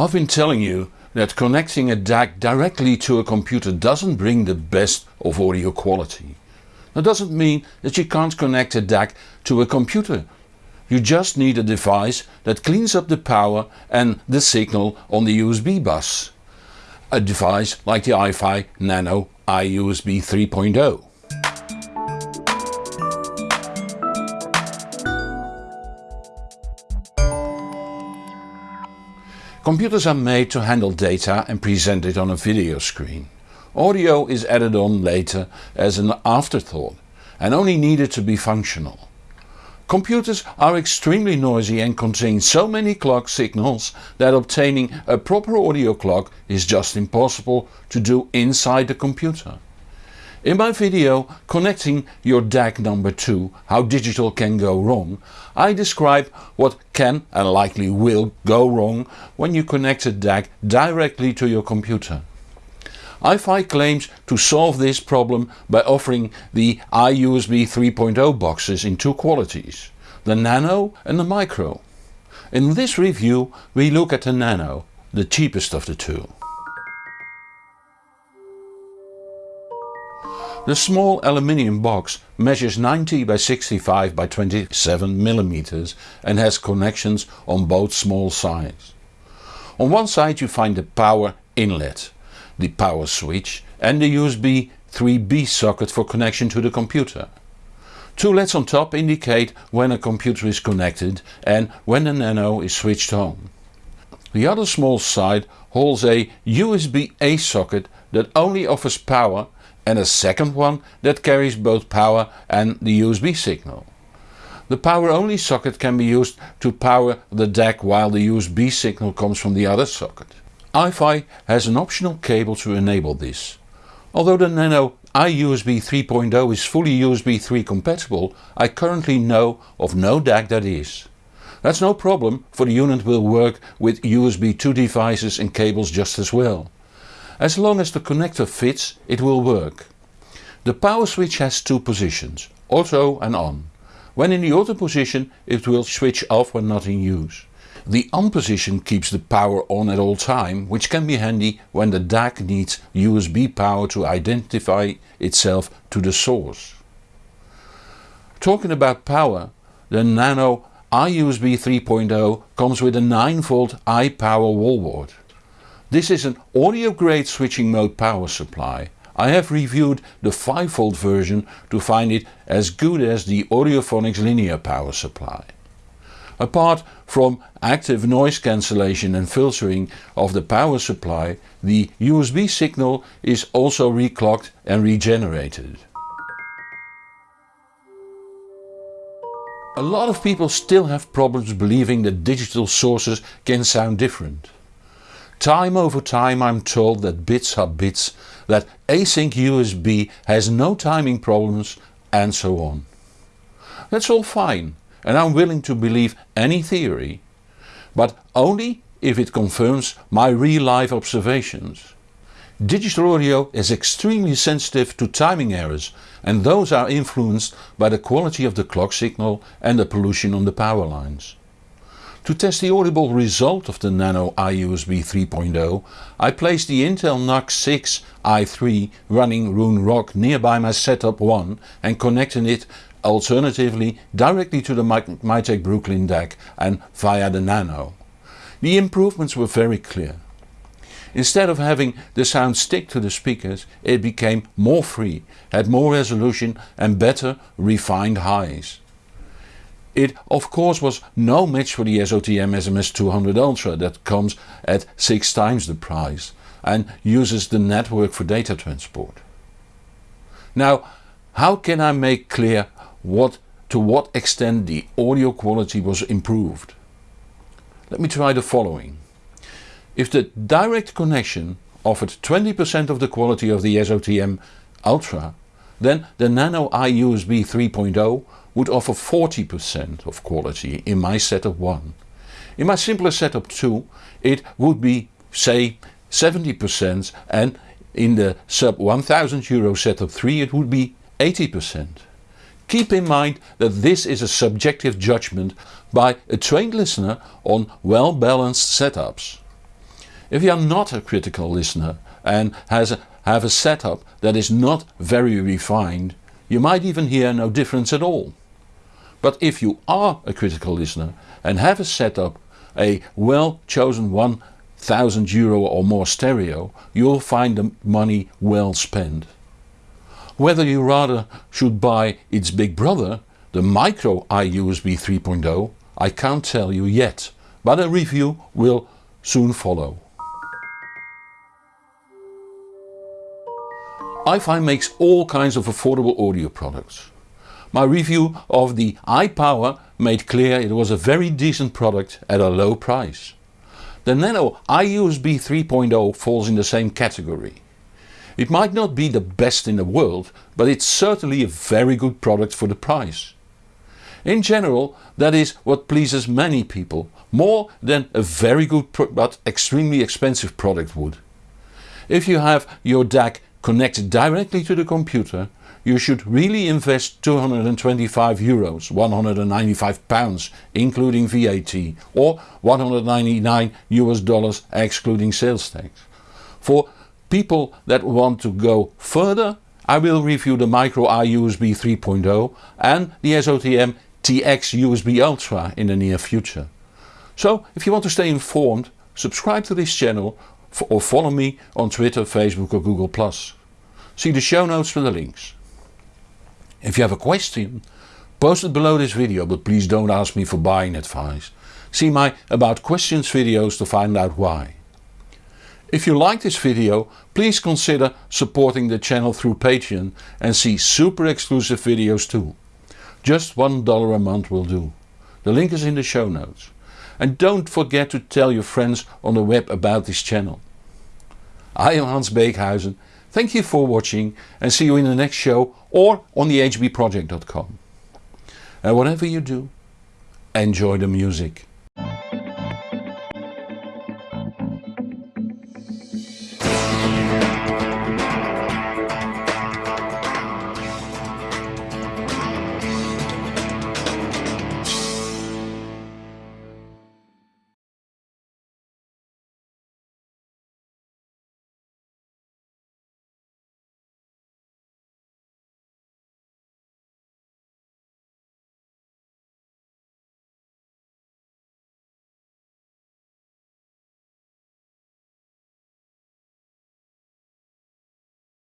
I've been telling you that connecting a DAC directly to a computer doesn't bring the best of audio quality. That doesn't mean that you can't connect a DAC to a computer. You just need a device that cleans up the power and the signal on the USB bus. A device like the iFi Nano iUSB 3.0. Computers are made to handle data and present it on a video screen. Audio is added on later as an afterthought and only needed to be functional. Computers are extremely noisy and contain so many clock signals that obtaining a proper audio clock is just impossible to do inside the computer. In my video connecting your DAC number 2 how digital can go wrong I describe what can and likely will go wrong when you connect a DAC directly to your computer. iFi claims to solve this problem by offering the iUSB 3.0 boxes in two qualities, the Nano and the Micro. In this review we look at the Nano, the cheapest of the two. The small aluminium box measures 90 by 65 by 27 mm and has connections on both small sides. On one side you find the power inlet, the power switch and the USB 3B socket for connection to the computer. Two LEDs on top indicate when a computer is connected and when the Nano is switched on. The other small side holds a USB-A socket that only offers power and a second one that carries both power and the USB signal. The power only socket can be used to power the DAC while the USB signal comes from the other socket. iFi has an optional cable to enable this. Although the Nano iUSB 3.0 is fully USB 3 compatible, I currently know of no DAC that is. That's no problem for the unit will work with USB 2 devices and cables just as well. As long as the connector fits it will work. The power switch has two positions, auto and on. When in the auto position it will switch off when not in use. The on position keeps the power on at all time, which can be handy when the DAC needs USB power to identify itself to the source. Talking about power, the Nano iUSB 3.0 comes with a 9V iPower wallboard. This is an audio grade switching mode power supply. I have reviewed the 5V version to find it as good as the Audiophonics linear power supply. Apart from active noise cancellation and filtering of the power supply, the USB signal is also reclocked and regenerated. A lot of people still have problems believing that digital sources can sound different. Time over time I'm told that bits are bits, that async USB has no timing problems and so on. That's all fine and I'm willing to believe any theory, but only if it confirms my real life observations. Digital audio is extremely sensitive to timing errors and those are influenced by the quality of the clock signal and the pollution on the power lines. To test the audible result of the Nano iUSB 3.0 I placed the Intel NUC 6 i3 running Roon Rock nearby my setup 1 and connected it alternatively directly to the Mytek Brooklyn DAC and via the Nano. The improvements were very clear. Instead of having the sound stick to the speakers it became more free, had more resolution and better refined highs. It of course was no match for the SOTM SMS200 Ultra that comes at 6 times the price and uses the network for data transport. Now how can I make clear what to what extent the audio quality was improved? Let me try the following. If the direct connection offered 20% of the quality of the SOTM Ultra then the Nano iUSB 3.0 would offer 40% of quality in my setup 1. In my simpler setup 2 it would be say 70% and in the sub 1000 euro setup 3 it would be 80%. Keep in mind that this is a subjective judgment by a trained listener on well balanced setups. If you are not a critical listener and has a, have a setup that is not very refined, you might even hear no difference at all. But if you are a critical listener and have a setup, a well chosen 1000 euro or more stereo, you'll find the money well spent. Whether you rather should buy its big brother, the micro iUSB 3.0, I can't tell you yet, but a review will soon follow. iFi makes all kinds of affordable audio products. My review of the iPower made clear it was a very decent product at a low price. The Nano iUSB 3.0 falls in the same category. It might not be the best in the world, but it's certainly a very good product for the price. In general that is what pleases many people, more than a very good but extremely expensive product would. If you have your DAC connected directly to the computer you should really invest 225 euros, 195 pounds including VAT or 199 US dollars excluding sales tax. For people that want to go further I will review the Micro iUSB 3.0 and the SOTM TX USB Ultra in the near future. So if you want to stay informed subscribe to this channel or follow me on Twitter, Facebook or Google+. See the show notes for the links. If you have a question, post it below this video but please don't ask me for buying advice. See my about questions videos to find out why. If you like this video please consider supporting the channel through Patreon and see super exclusive videos too. Just $1 a month will do. The link is in the show notes. And don't forget to tell your friends on the web about this channel. I am Hans Beekhuizen Thank you for watching and see you in the next show or on the hbproject.com. And whatever you do, enjoy the music.